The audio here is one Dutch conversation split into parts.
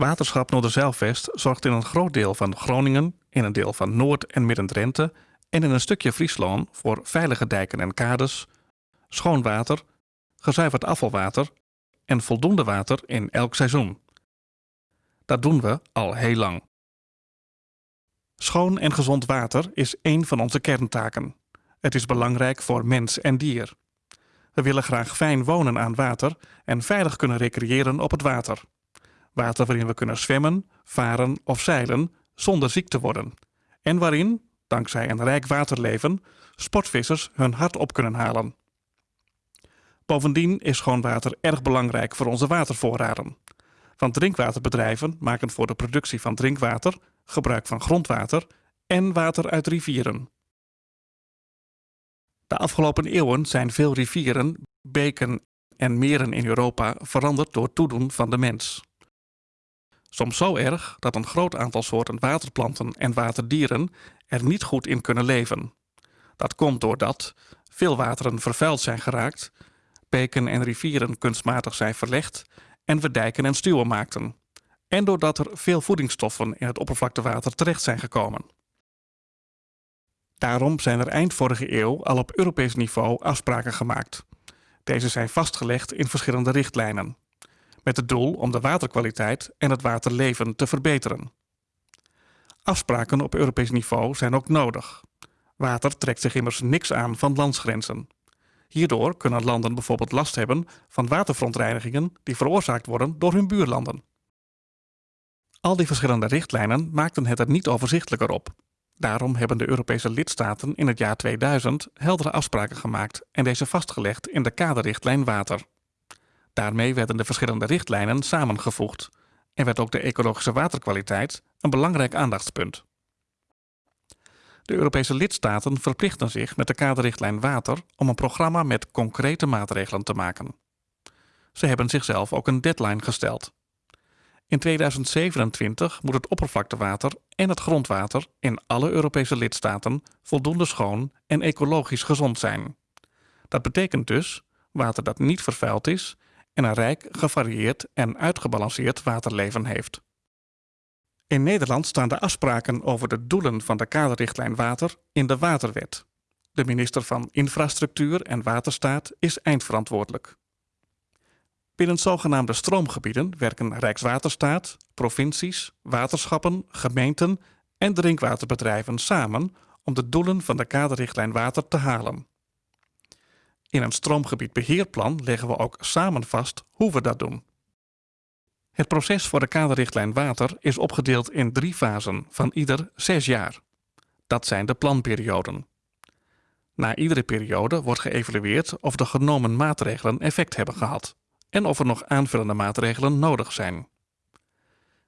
Waterschap Noorderzeilvest zorgt in een groot deel van Groningen, in een deel van Noord- en Midden-Drenthe en in een stukje Friesland voor veilige dijken en kades, schoon water, gezuiverd afvalwater en voldoende water in elk seizoen. Dat doen we al heel lang. Schoon en gezond water is één van onze kerntaken. Het is belangrijk voor mens en dier. We willen graag fijn wonen aan water en veilig kunnen recreëren op het water. Water waarin we kunnen zwemmen, varen of zeilen zonder ziek te worden. En waarin, dankzij een rijk waterleven, sportvissers hun hart op kunnen halen. Bovendien is schoon water erg belangrijk voor onze watervoorraden. Want drinkwaterbedrijven maken voor de productie van drinkwater gebruik van grondwater en water uit rivieren. De afgelopen eeuwen zijn veel rivieren, beken en meren in Europa veranderd door toedoen van de mens. Soms zo erg dat een groot aantal soorten waterplanten en waterdieren er niet goed in kunnen leven. Dat komt doordat veel wateren vervuild zijn geraakt, beken en rivieren kunstmatig zijn verlegd en we dijken en stuwen maakten. En doordat er veel voedingsstoffen in het oppervlaktewater terecht zijn gekomen. Daarom zijn er eind vorige eeuw al op Europees niveau afspraken gemaakt. Deze zijn vastgelegd in verschillende richtlijnen. Met het doel om de waterkwaliteit en het waterleven te verbeteren. Afspraken op Europees niveau zijn ook nodig. Water trekt zich immers niks aan van landsgrenzen. Hierdoor kunnen landen bijvoorbeeld last hebben van waterverontreinigingen die veroorzaakt worden door hun buurlanden. Al die verschillende richtlijnen maakten het er niet overzichtelijker op. Daarom hebben de Europese lidstaten in het jaar 2000 heldere afspraken gemaakt en deze vastgelegd in de kaderrichtlijn water. Daarmee werden de verschillende richtlijnen samengevoegd en werd ook de ecologische waterkwaliteit een belangrijk aandachtspunt. De Europese lidstaten verplichten zich met de kaderrichtlijn water om een programma met concrete maatregelen te maken. Ze hebben zichzelf ook een deadline gesteld. In 2027 moet het oppervlaktewater en het grondwater in alle Europese lidstaten voldoende schoon en ecologisch gezond zijn. Dat betekent dus water dat niet vervuild is en een rijk, gevarieerd en uitgebalanceerd waterleven heeft. In Nederland staan de afspraken over de doelen van de kaderrichtlijn water in de Waterwet. De minister van Infrastructuur en Waterstaat is eindverantwoordelijk. Binnen zogenaamde stroomgebieden werken Rijkswaterstaat, provincies, waterschappen, gemeenten en drinkwaterbedrijven samen om de doelen van de kaderrichtlijn water te halen. In een stroomgebiedbeheerplan leggen we ook samen vast hoe we dat doen. Het proces voor de kaderrichtlijn water is opgedeeld in drie fasen van ieder zes jaar. Dat zijn de planperioden. Na iedere periode wordt geëvalueerd of de genomen maatregelen effect hebben gehad en of er nog aanvullende maatregelen nodig zijn.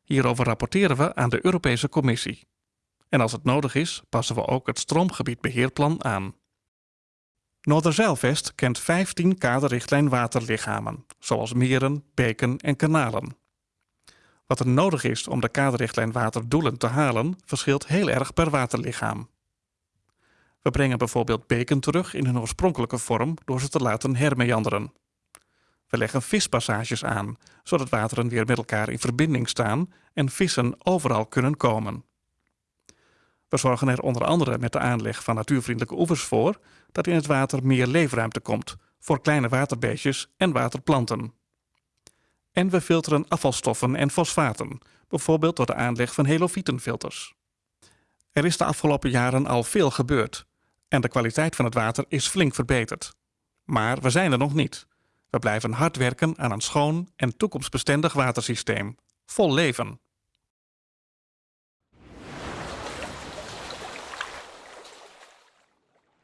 Hierover rapporteren we aan de Europese Commissie. En als het nodig is, passen we ook het stroomgebiedbeheerplan aan. Noorderzeilvest kent 15 kaderrichtlijn waterlichamen, zoals meren, beken en kanalen. Wat er nodig is om de kaderrichtlijn waterdoelen te halen, verschilt heel erg per waterlichaam. We brengen bijvoorbeeld beken terug in hun oorspronkelijke vorm door ze te laten hermeanderen. We leggen vispassages aan, zodat wateren weer met elkaar in verbinding staan en vissen overal kunnen komen. We zorgen er onder andere met de aanleg van natuurvriendelijke oevers voor dat in het water meer leefruimte komt voor kleine waterbeestjes en waterplanten. En we filteren afvalstoffen en fosfaten, bijvoorbeeld door de aanleg van helofietenfilters. Er is de afgelopen jaren al veel gebeurd en de kwaliteit van het water is flink verbeterd. Maar we zijn er nog niet. We blijven hard werken aan een schoon en toekomstbestendig watersysteem, vol leven.